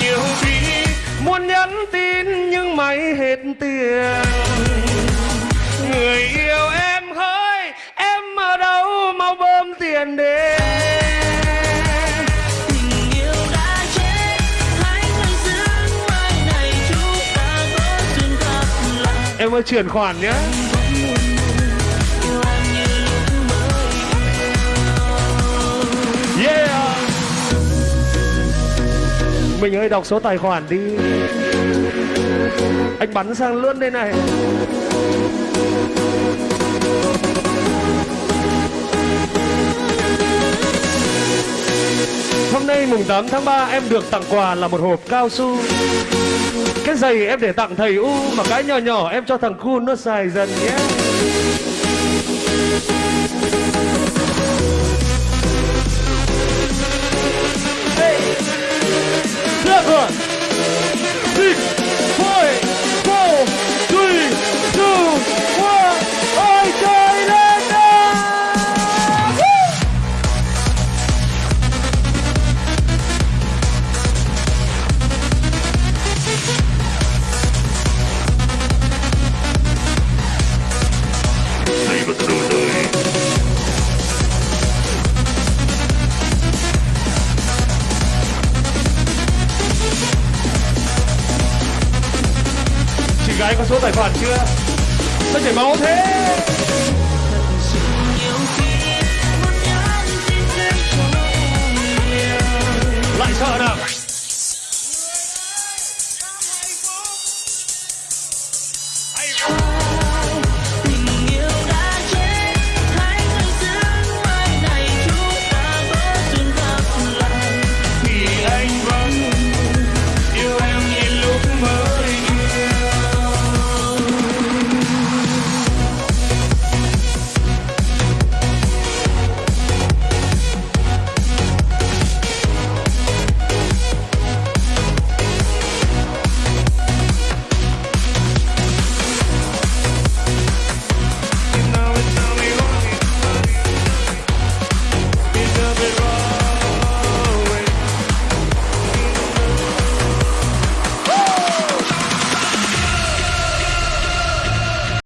nhiều khi muốn nhắn tin nhưng máy hết tiền. Người yêu em hỡi em ở đâu mau bơm tiền đến tình yêu đã chết hãy ngừng giữ mai này chúng ta có duyên gặp lại em ơi chuyển khoản nhé mình ơi đọc số tài khoản đi. Anh bắn sang luôn đây này. Hôm nay mùng 8 tháng 3 em được tặng quà là một hộp cao su. Cái giày em để tặng thầy U, Mà cái nhỏ nhỏ em cho thằng Kun nó xài dần nhé. Anh có số tài khoản chưa? Sao chảy máu thế?